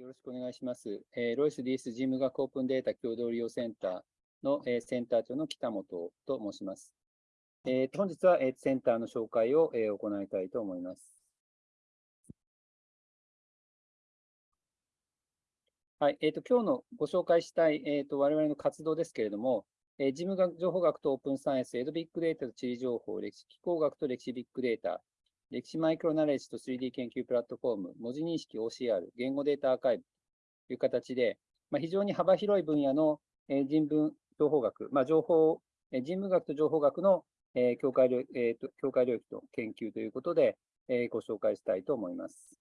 よろしくお願いします。えー、ロイス DS 事務学オープンデータ共同利用センターの、えー、センター長の北本と申します。えー、本日は、えー、センターの紹介を、えー、行いたいと思います。はい、えーと、今日のご紹介したい、えーと、我々の活動ですけれども、えー、事務学情報学とオープンサイエンス、エドビッグデータと地理情報、歴史気候学と歴史ビッグデータ、歴史マイクロナレッジと 3D 研究プラットフォーム、文字認識 OCR、言語データアーカイブという形で、まあ、非常に幅広い分野の、え人文情報学、まあ、情報、え人文学と情報学の、え境界領、境界領域と研究ということで、えご紹介したいと思います。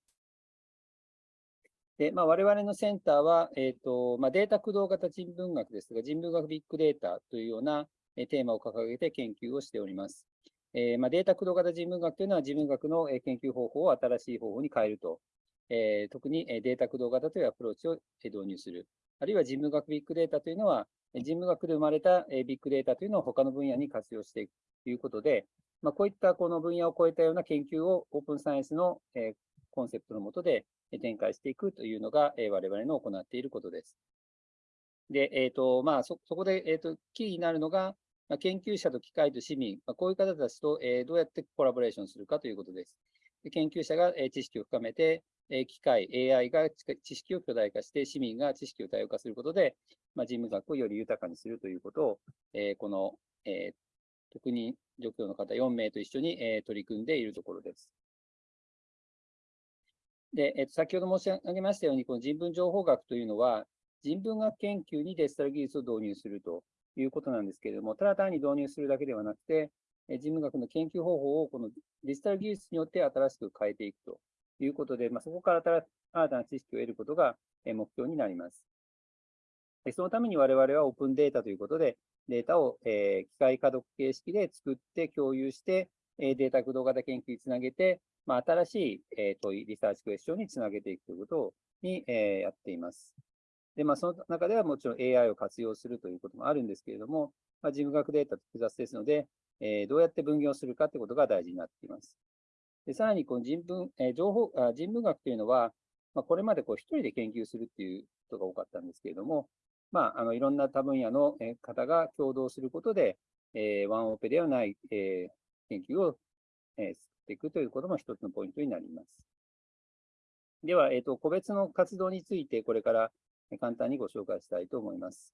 で、まあ、我々のセンターは、えーとまあ、データ駆動型人文学ですが、人文学ビッグデータというようなテーマを掲げて研究をしております。えー、まあ、データ駆動型人文学というのは、人文学の研究方法を新しい方法に変えると。えー、特にデータ駆動型というアプローチを導入する。あるいは人文学ビッグデータというのは、人文学で生まれたビッグデータというのを他の分野に活用していくということで、まあ、こういったこの分野を超えたような研究をオープンサイエンスのコンセプトのもとで展開していくというのが我々の行っていることです。で、えっ、ー、と、まあそ、そこで、えっ、ー、と、キーになるのが、まあ、研究者と機械と市民、まあ、こういう方たちと、えー、どうやってコラボレーションするかということです。で研究者が、えー、知識を深めて、えー、機械、AI が知識を巨大化して、市民が知識を多様化することで、まあ、人文学をより豊かにするということを、えー、この、えー、特に助教の方4名と一緒に、えー、取り組んでいるところです。で、えー、と先ほど申し上げましたように、この人文情報学というのは、人文学研究にデジタル技術を導入するということなんですけれども、ただ単に導入するだけではなくて、人文学の研究方法をこのデジタル技術によって新しく変えていくということで、まあ、そこから新たな知識を得ることが目標になります。そのために我々はオープンデータということで、データを、え機械可読形式で作って共有して、えデータ駆動型研究につなげて、まあ、新しい、え問い、リサーチクエスチョンにつなげていくということに、えやっています。で、まあ、その中ではもちろん AI を活用するということもあるんですけれども、まあ、事務学データって複雑ですので、えー、どうやって分業するかということが大事になっています。でさらに、この人文、えー、情報あ、人文学というのは、まあ、これまでこう一人で研究するっていうことが多かったんですけれども、まあ、あのいろんな多分野の方が共同することで、えー、ワンオペではない、えー、研究を、えー、作っていくということも一つのポイントになります。では、えっ、ー、と、個別の活動についてこれから簡単にご紹介したいと思います。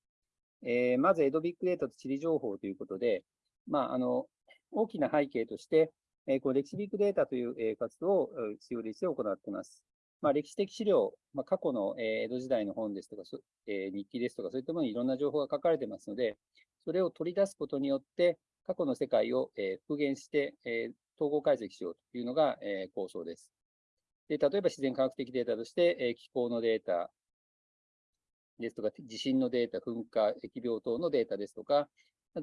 えー、まず、エドビッグデータと地理情報ということで、まあ、あの、大きな背景として、えー、この歴史ビッグデータという、え、活動を必要でして行っています。まあ、歴史的資料、まあ、過去の、え、江戸時代の本ですとか、え、日記ですとか、そういったものにいろんな情報が書かれてますので、それを取り出すことによって、過去の世界を、え、復元して、え、統合解析しようというのが、え、構想です。で例えば自然科学的データとして、え、気候のデータ、ですとか、地震のデータ、噴火、疫病等のデータですとか、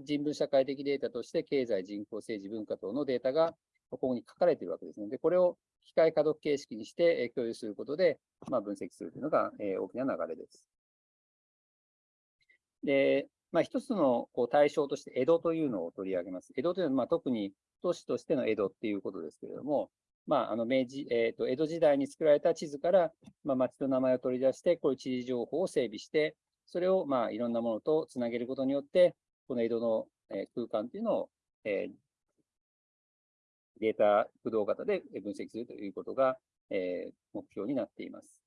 人文社会的データとして経済、人口、政治、文化等のデータがここに書かれているわけですので、これを機械可読形式にして共有することで、まあ、分析するというのが大きな流れです。で、まあ、一つのこう対象として江戸というのを取り上げます。江戸というのは、まあ、特に都市としての江戸っていうことですけれども、まあ、あの明治、えーと、江戸時代に作られた地図から、まあ、町の名前を取り出して、こういう地理情報を整備して、それを、まあ、いろんなものとつなげることによって、この江戸の、えー、空間というのを、えー、データ駆動型で分析するということが、えー、目標になっています。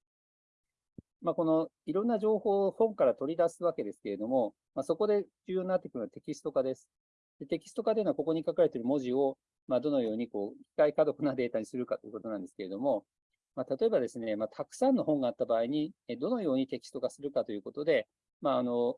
まあ、このいろんな情報を本から取り出すわけですけれども、まあ、そこで重要になってくるのはテキスト化です。でテキスト化というのは、ここに書かれている文字を、まあ、どのようにこう機械可読なデータにするかということなんですけれども、まあ、例えばですね、まあ、たくさんの本があった場合に、どのようにテキスト化するかということで、まああの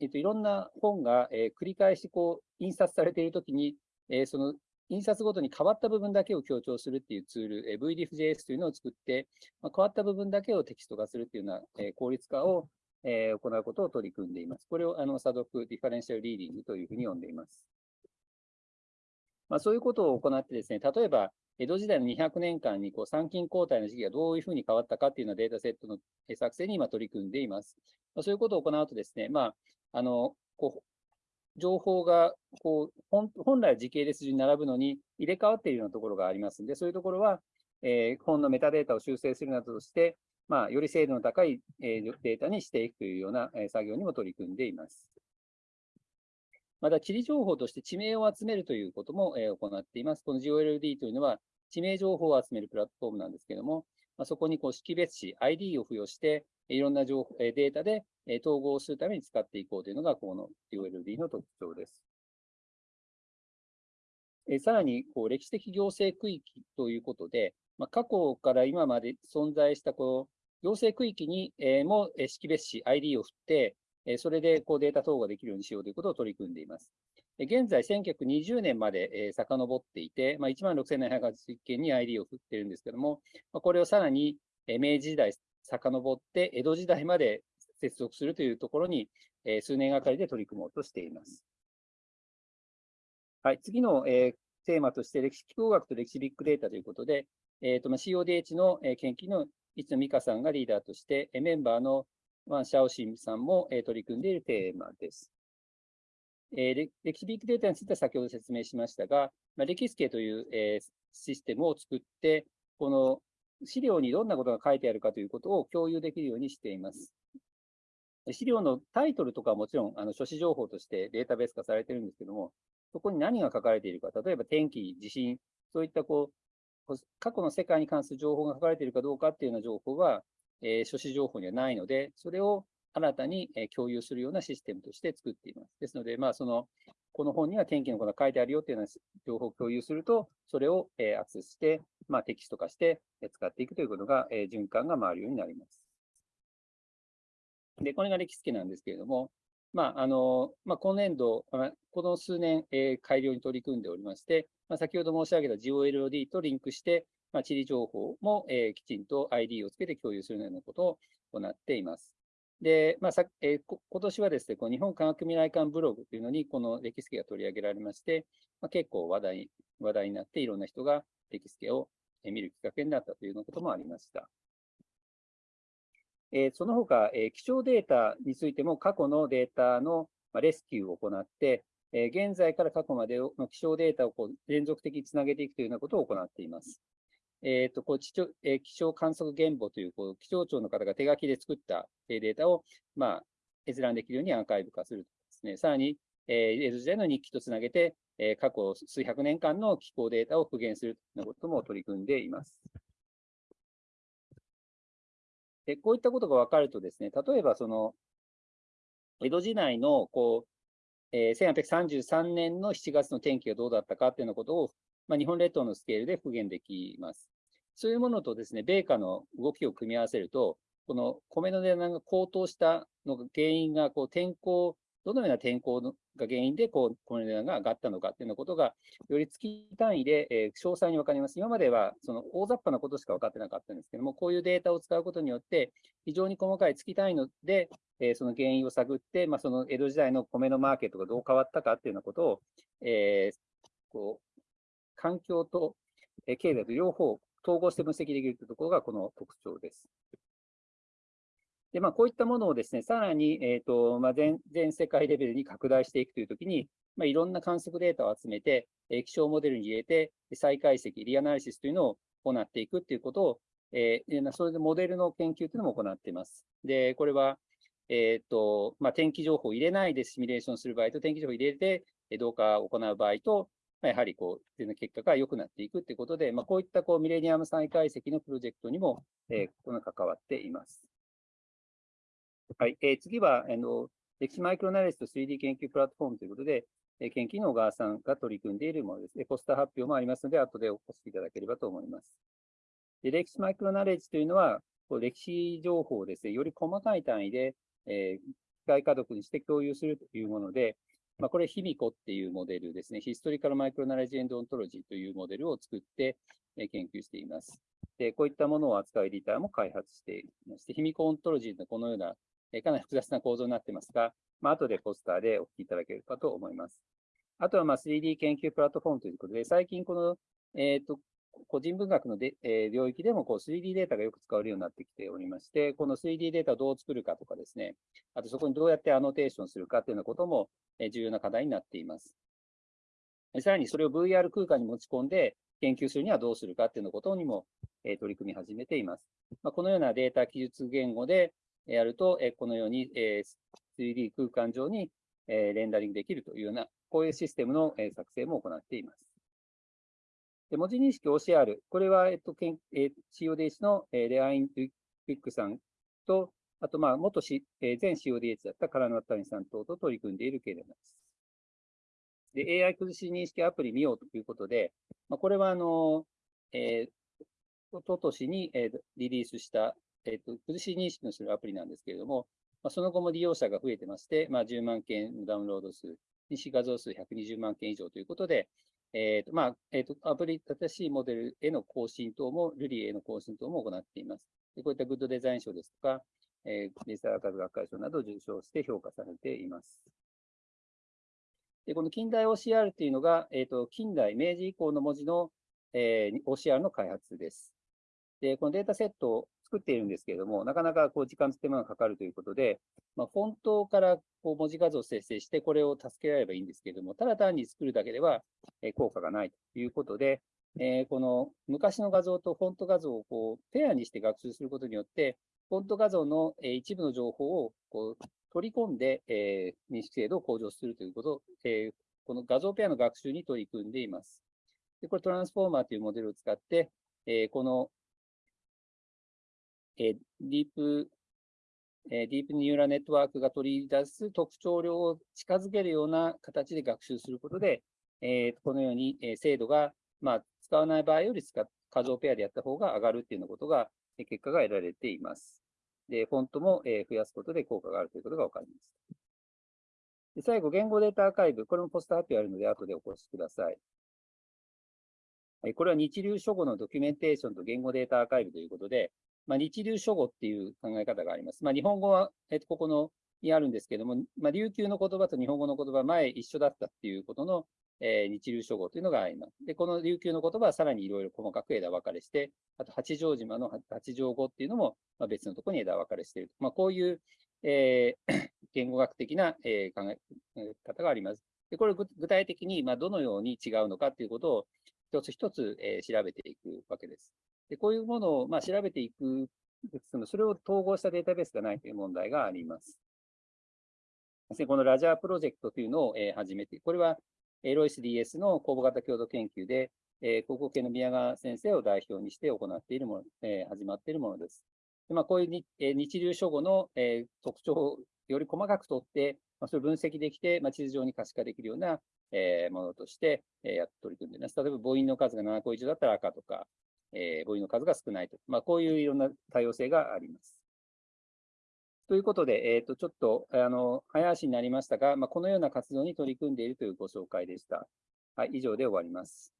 えっと、いろんな本が、えー、繰り返しこう印刷されているときに、えー、その印刷ごとに変わった部分だけを強調するっていうツール、えー、 vdiff.js というのを作って、まあ、変わった部分だけをテキスト化するっていうような、えー、効率化を、えー、行うことを取り組んでいます。これをあの差読 differential reading というふうに呼んでいます。まあ、そういうことを行ってですね、例えば、江戸時代の200年間にこう参勤交代の時期がどういうふうに変わったかっていうようなデータセットの作成に今取り組んでいます。まあ、そういうことを行うとですね、まあ、あの、こう、情報がこう本来時系列順に並ぶのに入れ替わっているようなところがありますので、そういうところは、えー、本のメタデータを修正するなどとして、まあ、より精度の高いデータにしていくというような作業にも取り組んでいます。また、地理情報として地名を集めるということも行っています。この GOLD というのは、地名情報を集めるプラットフォームなんですけれども、まあ、そこにこう識別子、ID を付与して、いろんな情報データで統合するために使っていこうというのが、この GOLD の特徴です。さらに、こう歴史的行政区域ということで、まあ、過去から今まで存在したこう行政区域にも識別子、ID を振って、それでこうデータ統合ができるようにしようということを取り組んでいます。現在、1920年まで遡っていて、まあ、16,780件に ID を振っているんですけども、これをさらに明治時代遡って江戸時代まで接続するというところに数年がかりで取り組もうとしています。はい、次のテーマとして歴史気候学と歴史ビッグデータということで、えーとまあ、CODH の研究の一野美香さんがリーダーとして、メンバーのワン・シャオシンさんも取り組んでいるテーマです。え、歴史ビッグデータについては先ほど説明しましたが、ま、歴史系という、え、システムを作って、この資料にどんなことが書いてあるかということを共有できるようにしています。資料のタイトルとかはもちろんあの書誌情報としてデータベース化されているんですけども、そこに何が書かれているか、例えば天気、地震、そういったこう過去の世界に関する情報が書かれているかどうかっていうような情報は、えー、書誌情報にはないので、それを新たに共有するようなシステムとして作っています。ですので、まあ、その、この本には天気のことが書いてあるよっていうような情報を共有すると、それをえアクセスして、まあ、テキスト化して使っていくということがえ、循環が回るようになります。で、これが歴史記なんですけれども、まあ、あの、まあ、今年度、この数年、えー、改良に取り組んでおりまして、まあ、先ほど申し上げた GOLOD とリンクして、まあ、地理情報も、えー、きちんと ID をつけて共有するようなことを行っています。で、まあさえー、今年はですね、この日本科学未来館ブログというのに、この歴史系が取り上げられまして、まあ、結構話題話題になって、いろんな人が歴史系を見るきっかけになったというようなこともありました。えー、その他、えー、気象データについても過去のデータのレスキューを行って、えー、現在から過去までの気象データをこう連続的につなげていくというようなことを行っています。え、ー、と、こう気象、えー、気象観測原簿という、こう、気象庁の方が手書きで作ったデータを、まあ、閲覧できるようにアーカイブ化するとですね。さらに、えー、江戸時代の日記とつなげて、えー、過去数百年間の気候データを復元するということも取り組んでいます。で、こういったことが分かるとですね、例えばその、江戸時代の、こう、えー、1833年の7月の天気がどうだったかっていうようなことを、まあ、日本列島のスケールで復元できます。そういうものとですね、米価の動きを組み合わせると、この米の値段が高騰したのが原因が、こう天候、どのような天候が原因でこう米の値段が上がったのかっていうようなことが、より月単位で、えー、詳細に分かります。今まではその大雑把なことしか分かってなかったんですけども、こういうデータを使うことによって、非常に細かい月単位ので、えー、その原因を探って、まあ、その江戸時代の米のマーケットがどう変わったかっていうようなことを、えー、こう環境と経済と両方統合して分析できるというところがこの特徴です。で、まあ、こういったものをですね、さらに、えっ、ー、と、まあ全、全世界レベルに拡大していくというときに、まあ、いろんな観測データを集めて、え気象モデルに入れて、再解析、リアナリシスというのを行っていくということを、えー、それでモデルの研究というのも行っています。で、これは、えっ、ー、と、まあ、天気情報を入れないでシミュレーションする場合と、天気情報を入れて、動画を行う場合と、まあ、やはりこう、全の結果が良くなっていくということで、まあ、こういったこうミレニアム再解析のプロジェクトにも、えー、この関わっています。はい、えー、次は、あの、歴史マイクロナレスと 3D 研究プラットフォームということで、えー、研究の小川さんが取り組んでいるものです。ポスター発表もありますので、後でお越しいただければと思います。で歴史マイクロナレッジというのは、こう歴史情報をですね、より細かい単位で、えー、機械家族にして共有するというもので、まあ、これ、ヒミコっていうモデルですね。ヒストリカルマイクロナレッジエンドオントロジーというモデルを作って、え研究しています。で、こういったものを扱うエディターも開発していまして、ヒミコオントロジーのこのような、えかなり複雑な構造になっていますが、まあ、後でポスターでお聞きいただけるかと思います。あとは、ま 3D 研究プラットフォームということで、最近この、えっ、ー、と、個人文学ので、えー、領域でもこう 3D データがよく使われるようになってきておりまして、この 3D データをどう作るかとかですね、あとそこにどうやってアノテーションするかというようなことも、重要な課題になっています。さらにそれを VR 空間に持ち込んで、研究するにはどうするかっていうのことにも、え取り組み始めています。まあ、このようなデータ記述言語でやると、えこのように、え 3D 空間上に、えレンダリングできるというような、こういうシステムの、え作成も行っています。で文字認識 OCR、これは、えっと、けんえ、CODH の、え、レアイン・ウィックさんと、あと、まあ、元し、えー、前 CODH だったカラノッタニさん等と取り組んでいるけれどもです。で、AI 崩し認識アプリ見ようということで、まあ、これは、あの、えー、おととしに、えー、リリースした、えっ、と、崩し認識のするアプリなんですけれども、まあ、その後も利用者が増えてまして、まあ、10万件のダウンロード数、認識画像数120万件以上ということで、えっ、と、まあ、えっ、と、アプリ、新しいモデルへの更新等も、ルリへの更新等も行っています。でこういったグッドデザイン賞ですとか、えー、デジタルアーカイブ学会賞などを受賞して評価されています。で、この近代 OCR というのが、えっ、ー、と、近代、明治以降の文字の、えー、OCR の開発です。で、このデータセット作っているんですけれども、なかなかこう時間と手間がかかるということで、まあ、フォントからこう文字画像を生成して、これを助けられればいいんですけれども、ただ単に作るだけでは効果がないということで、えー、この昔の画像とフォント画像をこうペアにして学習することによって、フォント画像の一部の情報をこう取り込んで、えー、認識精度を向上するということを、えー、この画像ペアの学習に取り組んでいます。でこれトランスフォーマーというモデルを使って、えー、このえディープ、えディープニューラネットワークが取り出す特徴量を近づけるような形で学習することで、えこのように、え精度が、まあ、使わない場合より使画像ペアでやった方が上がるっていうようなことが、え結果が得られています。で、フォントも、え増やすことで効果があるということが分かります。で最後、言語データアーカイブ。これもポスター発表あるので、後でお越しください。これは日流書語のドキュメンテーションと言語データアーカイブということで、まあ、日流書語っていう考え方があります。まあ、日本語は、えっと、ここのにあるんですけども、まあ、琉球の言葉と日本語の言葉、前一緒だったっていうことの、えー、日流書語というのがあります。で、この琉球の言葉はさらにいろいろ細かく枝分かれして、あと八丈島の八丈語っていうのも、まあ、別のところに枝分かれしている。まあ、こういう、えー、言語学的な、えー、考え方があります。でこれ具体的に、まあ、どのように違うのかということを一つ一つ、えー、調べていくわけです。でこういうものを、まあ、調べていくそれを統合したデータベースがないという問題があります。このラジャープロジェクトというのを、えー、始めて、これはロイス DS の公募型共同研究で、えー、高校系の宮川先生を代表にして行っているもの、えー、始まっているものです。でまあ、こういうに、えー、日流書語の、えー、特徴をより細かく取って、まあ、それを分析できて、まあ、地図上に可視化できるような、えー、ものとして、えー、やって取り組んでいます。例えば母音の数が7個以上だったら赤とか、えー、母音の数が少ないと。まあ、こういういろんな多様性があります。ということで、えっ、ー、と、ちょっと、あの、早足になりましたが、まあ、このような活動に取り組んでいるというご紹介でした。はい、以上で終わります。